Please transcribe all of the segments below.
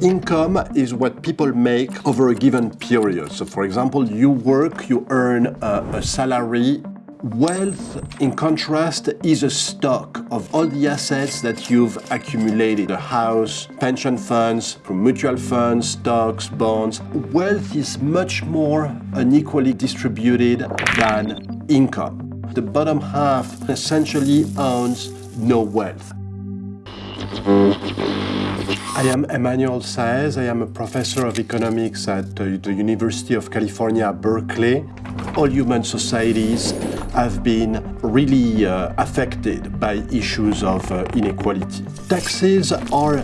Income is what people make over a given period. So for example, you work, you earn a, a, salary. Wealth, in contrast, is a stock of all the assets that you've accumulated. A house, pension funds, mutual funds, stocks, bonds. Wealth is much more unequally distributed than income. The bottom half essentially owns no wealth. I am Emmanuel Saez. I am a professor of economics at the University of California, Berkeley. All human societies have been really uh, affected by issues of uh, inequality. Taxes are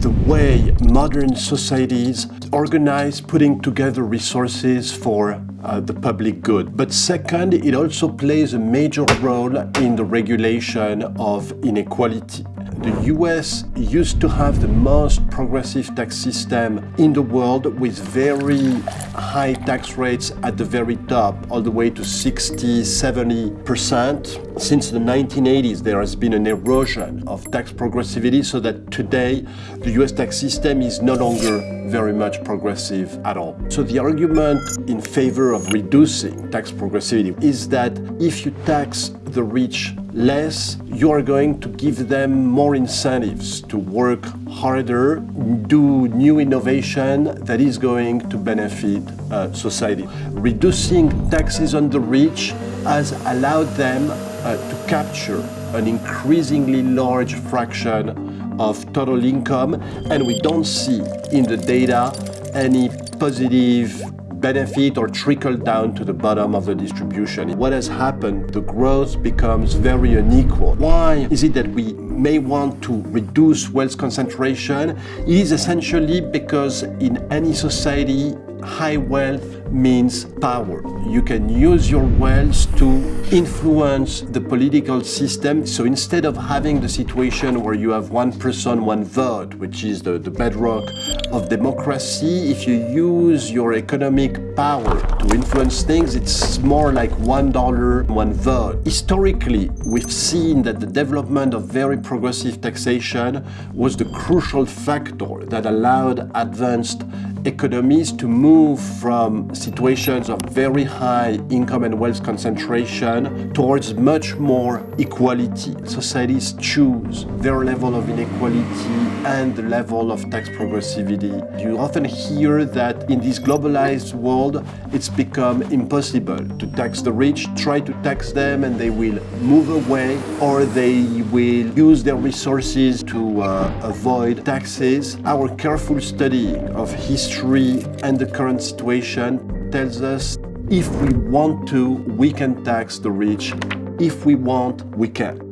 the way modern societies organize putting together resources for uh, the public good. But second, it also plays a major role in the regulation of inequality. The US used to have the most progressive tax system in the world with very high tax rates at the very top, all the way to 60, 70%. Since the 1980s, there has been an erosion of tax progressivity so that today the US tax system is no longer very much progressive at all. So the argument in favor of reducing tax progressivity is that if you tax the rich less, you are going to give them more incentives to work harder, do new innovation that is going to benefit uh, society. Reducing taxes on the rich has allowed them uh, to capture an increasingly large fraction of total income and we don't see in the data any positive benefit or trickle down to the bottom of the distribution. What has happened, the growth becomes very unequal. Why is it that we may want to reduce wealth concentration? It is essentially because in any society, high wealth means power. You can use your wealth to influence the political system. So instead of having the situation where you have one person, one vote, which is the, the bedrock of democracy, if you use your economic power to influence things, it's more like one dollar, one vote. Historically, we've seen that the development of very progressive taxation was the crucial factor that allowed advanced economies to move from situations of very high income and wealth concentration towards much more equality. Societies choose their level of inequality and the level of tax progressivity. You often hear that in this globalized world, it's become impossible to tax the rich, try to tax them and they will move away or they will use their resources to uh, avoid taxes. Our careful studying of history and the current situation tells us if we want to, we can tax the rich. If we want, we can.